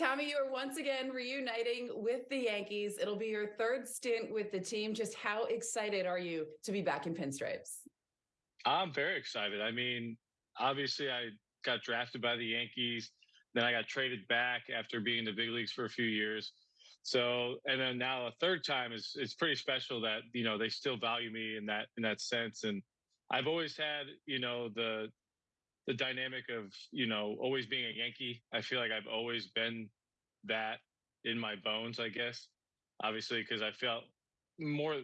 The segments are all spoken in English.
Tommy, you are once again reuniting with the Yankees. It'll be your third stint with the team. Just how excited are you to be back in pinstripes? I'm very excited. I mean, obviously, I got drafted by the Yankees. Then I got traded back after being in the big leagues for a few years. So, and then now a third time is it's pretty special that you know they still value me in that in that sense. And I've always had you know the the dynamic of you know always being a Yankee. I feel like I've always been that in my bones. I guess obviously because I felt more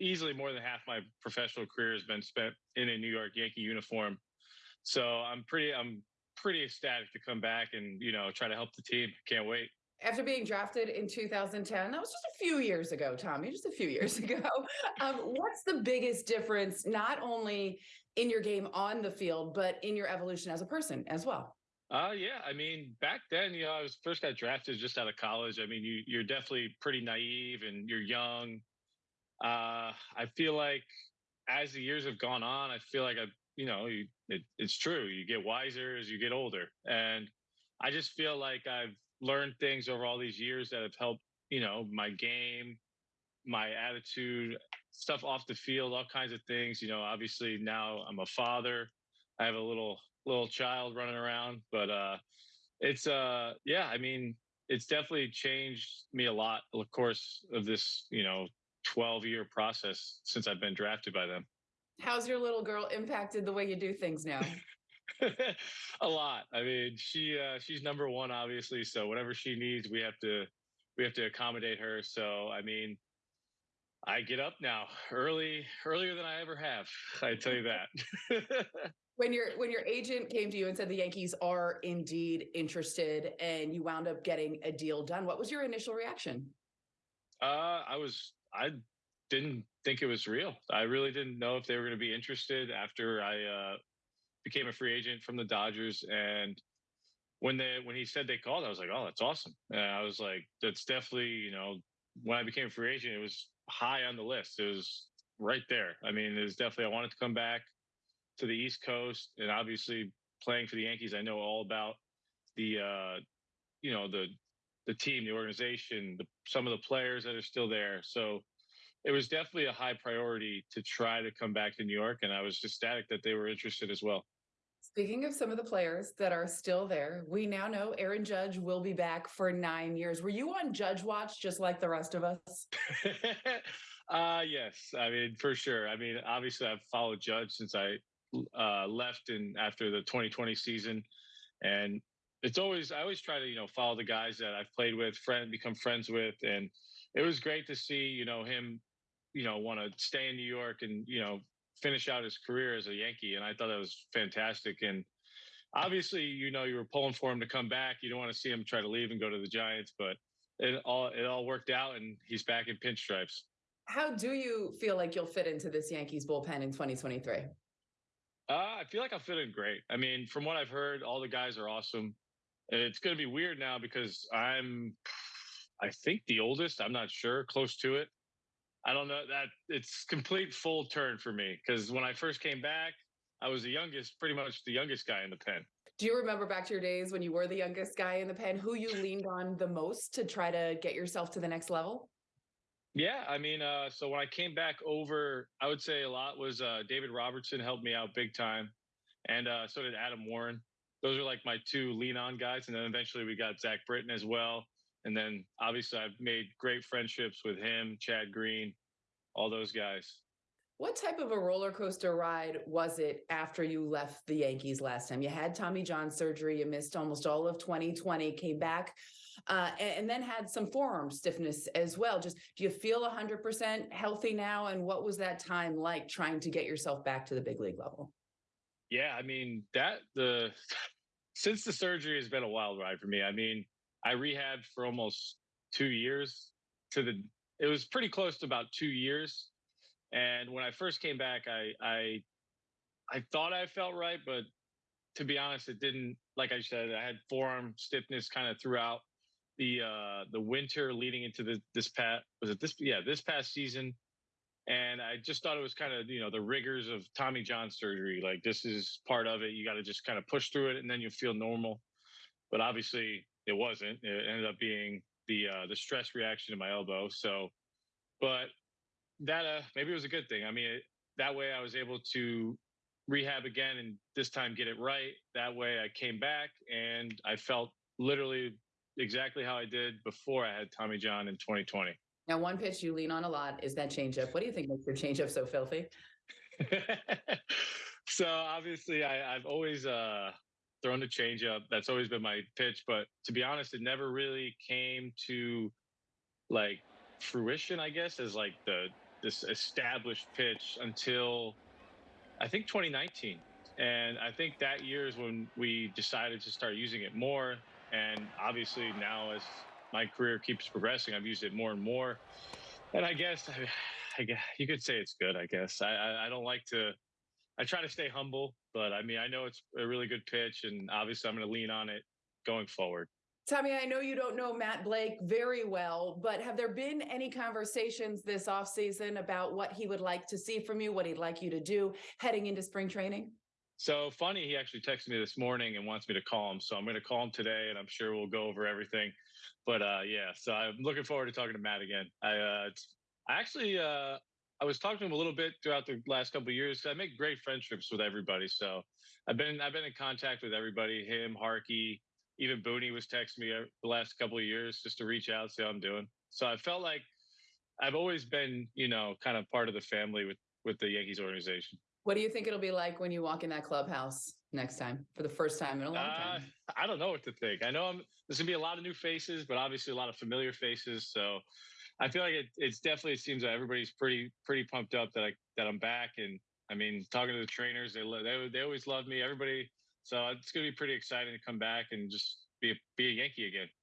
easily more than half my professional career has been spent in a New York Yankee uniform. So I'm pretty I'm pretty ecstatic to come back and you know try to help the team. Can't wait after being drafted in 2010 that was just a few years ago tommy just a few years ago um, what's the biggest difference not only in your game on the field but in your evolution as a person as well? Uh yeah i mean back then you know i was first got drafted just out of college. I mean you, you're definitely pretty naive and you're young. Uh i feel like as the years have gone on i feel like i you know it, it's true you get wiser as you get older. And i just feel like i've learned things over all these years that have helped, you know, my game, my attitude, stuff off the field, all kinds of things. You know, obviously now I'm a father. I have a little little child running around, but uh it's uh yeah, I mean, it's definitely changed me a lot, of course, of this, you know, 12 year process since I've been drafted by them. How's your little girl impacted the way you do things now? a lot. I mean, she uh, she's number one, obviously. So whatever she needs, we have to we have to accommodate her. So I mean, I get up now early, earlier than I ever have. I tell you that. when your when your agent came to you and said the Yankees are indeed interested, and you wound up getting a deal done, what was your initial reaction? Uh, I was I didn't think it was real. I really didn't know if they were going to be interested after I uh, became a free agent from the Dodgers. And when they when he said they called, I was like, oh, that's awesome. And I was like, that's definitely you know when I became a free agent, it was high on the list. It was right there. I mean, it was definitely I wanted to come back to the East Coast, and obviously playing for the Yankees, I know all about the uh, you know the the team, the organization, the, some of the players that are still there. So it was definitely a high priority to try to come back to New York, and I was ecstatic that they were interested as well. Speaking of some of the players that are still there, we now know Aaron Judge will be back for nine years. Were you on Judge Watch just like the rest of us? uh yes. I mean, for sure. I mean, obviously I've followed Judge since I uh left and after the 2020 season. And it's always I always try to, you know, follow the guys that I've played with, friend become friends with. And it was great to see, you know, him, you know, want to stay in New York and, you know, finish out his career as a Yankee, and I thought that was fantastic. And obviously, you know, you were pulling for him to come back. You don't want to see him try to leave and go to the Giants, but it all it all worked out, and he's back in pinstripes. How do you feel like you'll fit into this Yankees bullpen in 2023? Uh, I feel like I'll fit in great. I mean, from what I've heard, all the guys are awesome. It's going to be weird now because I'm, I think the oldest. I'm not sure, close to it. I don't know that it's complete full turn for me because when I first came back, I was the youngest, pretty much the youngest guy in the pen. Do you remember back to your days when you were the youngest guy in the pen? Who you leaned on the most to try to get yourself to the next level? Yeah, I mean, uh, so when I came back over, I would say a lot was uh, David Robertson helped me out big time, and uh, so did Adam Warren. Those are like my two lean on guys, and then eventually we got Zach Britton as well. And then obviously I've made great friendships with him, Chad Green, all those guys. What type of a roller coaster ride was it after you left the Yankees last time? You had Tommy John surgery, you missed almost all of 2020, came back, uh, and, and, then had some forearm stiffness as well. Just do you feel 100% healthy now? And what was that time like trying to get yourself back to the big league level? Yeah, I mean, that the since the surgery has been a wild ride for me. I mean, I rehabbed for almost two years to the, it was pretty close to about two years. And when I first came back, I, I, I thought I felt right, but to be honest, it didn't. Like I said, I had forearm stiffness kind of throughout the uh the winter leading into the this past was it this yeah this past season and i just thought it was kind of you know the rigors of tommy john surgery like this is part of it you got to just kind of push through it and then you feel normal but obviously it wasn't. It ended up being the uh, the stress reaction to my elbow. So, but that uh, maybe it was a good thing. I mean, it, that way I was able to rehab again and this time get it right. That way I came back and I felt literally exactly how I did before I had Tommy John in 2020. Now, one pitch you lean on a lot is that changeup. What do you think makes your changeup so filthy? so obviously I, I've always uh thrown the changeup. That's always been my pitch. But to be honest, it never really came to like fruition, I guess, as like the this established pitch until I think 2019. And I think that year is when we decided to start using it more. And obviously now as my career keeps progressing, I've used it more and more. And I guess I, I guess you could say it's good. I guess I, I I don't like to. I try to stay humble, but I mean I know it's a really good pitch, and obviously I'm going to lean on it going forward. Tommy, I know you don't know Matt Blake very well, but have there been any conversations this offseason about what he would like to see from you, what he'd like you to do heading into spring training? So funny, he actually texted me this morning and wants me to call him. So I'm going to call him today, and I'm sure we'll go over everything. But uh, yeah, so I'm looking forward to talking to Matt again. I uh, I actually uh, I was talking to him a little bit throughout the last couple of years. I make great friendships with everybody, so I've been I've been in contact with everybody. Him, Harkey, even Booney was texting me uh, the last couple of years just to reach out, see how I'm doing. So I felt like I've always been, you know, kind of part of the family with with the Yankees organization. What do you think it'll be like when you walk in that clubhouse next time for the first time in a long Uh, time? I don't know what to think. I know I'm, there's gonna be a lot of new faces, but obviously a lot of familiar faces. So I feel like it, it's definitely seems like everybody's pretty pretty pumped up that I that I'm back. And I mean, talking to the trainers, they they they always love me. Everybody, so it's gonna be pretty exciting to come back and just be be a Yankee again.